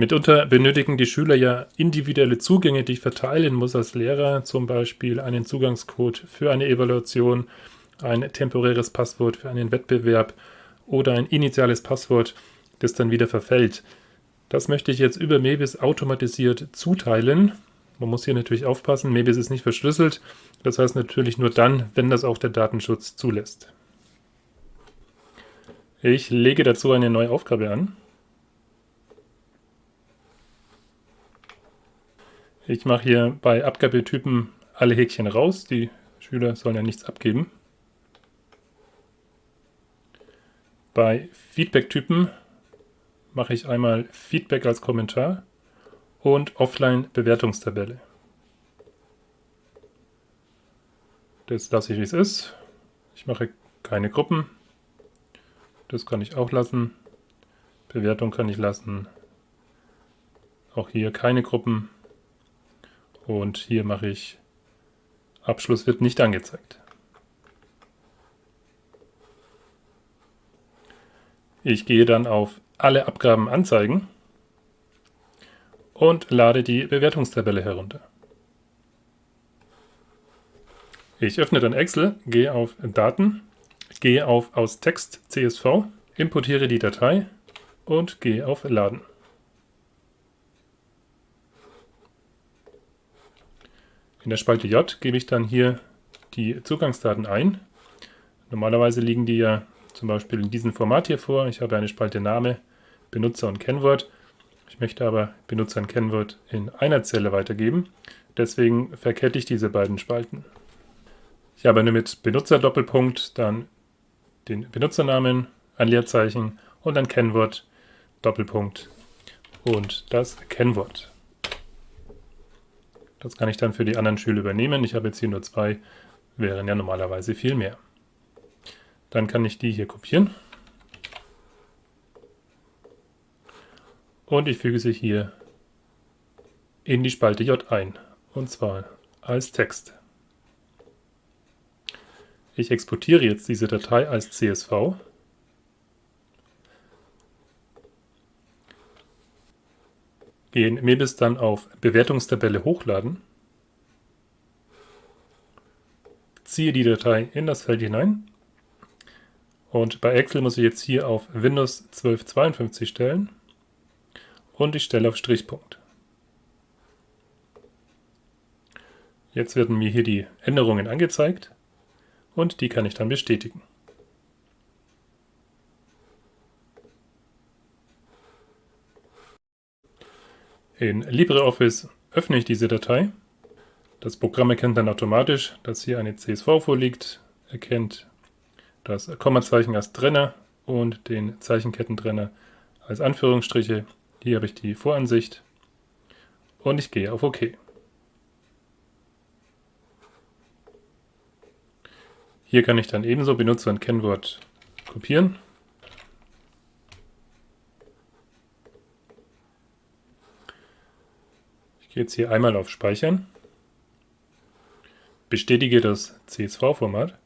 Mitunter benötigen die Schüler ja individuelle Zugänge, die ich verteilen muss als Lehrer, zum Beispiel einen Zugangscode für eine Evaluation, ein temporäres Passwort für einen Wettbewerb oder ein initiales Passwort, das dann wieder verfällt. Das möchte ich jetzt über Mebis automatisiert zuteilen. Man muss hier natürlich aufpassen, Mebis ist nicht verschlüsselt, das heißt natürlich nur dann, wenn das auch der Datenschutz zulässt. Ich lege dazu eine neue Aufgabe an. Ich mache hier bei Abgabetypen alle Häkchen raus. Die Schüler sollen ja nichts abgeben. Bei Feedback-Typen mache ich einmal Feedback als Kommentar und Offline-Bewertungstabelle. Das lasse ich, wie es ist. Ich mache keine Gruppen. Das kann ich auch lassen. Bewertung kann ich lassen. Auch hier keine Gruppen. Und hier mache ich Abschluss wird nicht angezeigt. Ich gehe dann auf Alle Abgaben anzeigen und lade die Bewertungstabelle herunter. Ich öffne dann Excel, gehe auf Daten, gehe auf Aus Text CSV, importiere die Datei und gehe auf Laden. In der Spalte J gebe ich dann hier die Zugangsdaten ein. Normalerweise liegen die ja zum Beispiel in diesem Format hier vor. Ich habe eine Spalte Name, Benutzer und Kennwort. Ich möchte aber Benutzer und Kennwort in einer Zelle weitergeben. Deswegen verkette ich diese beiden Spalten. Ich habe nur mit Benutzer Doppelpunkt dann den Benutzernamen, ein Leerzeichen und ein Kennwort Doppelpunkt und das Kennwort. Das kann ich dann für die anderen Schüler übernehmen. Ich habe jetzt hier nur zwei, wären ja normalerweise viel mehr. Dann kann ich die hier kopieren. Und ich füge sie hier in die Spalte J ein. Und zwar als Text. Ich exportiere jetzt diese Datei als CSV. In Mebis dann auf Bewertungstabelle hochladen, ziehe die Datei in das Feld hinein. Und bei Excel muss ich jetzt hier auf Windows 1252 stellen. Und ich stelle auf Strichpunkt. Jetzt werden mir hier die Änderungen angezeigt. Und die kann ich dann bestätigen. In LibreOffice öffne ich diese Datei. Das Programm erkennt dann automatisch, dass hier eine CSV vorliegt, erkennt das Kommazeichen als Trenner und den Zeichenkettentrenner als Anführungsstriche. Hier habe ich die Voransicht und ich gehe auf OK. Hier kann ich dann ebenso Benutzer und Kennwort kopieren Gehe jetzt hier einmal auf Speichern, bestätige das CSV-Format,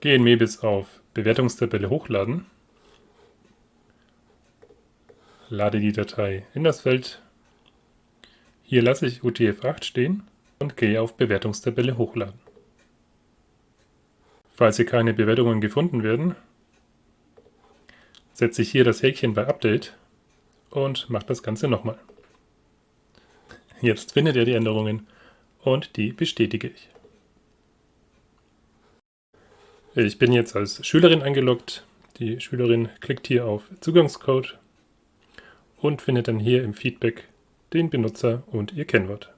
gehe in Mebis auf Bewertungstabelle hochladen, lade die Datei in das Feld, hier lasse ich UTF-8 stehen und gehe auf Bewertungstabelle hochladen. Falls hier keine Bewertungen gefunden werden, setze ich hier das Häkchen bei Update und mache das Ganze nochmal. Jetzt findet er die Änderungen und die bestätige ich. Ich bin jetzt als Schülerin eingeloggt. Die Schülerin klickt hier auf Zugangscode und findet dann hier im Feedback den Benutzer und ihr Kennwort.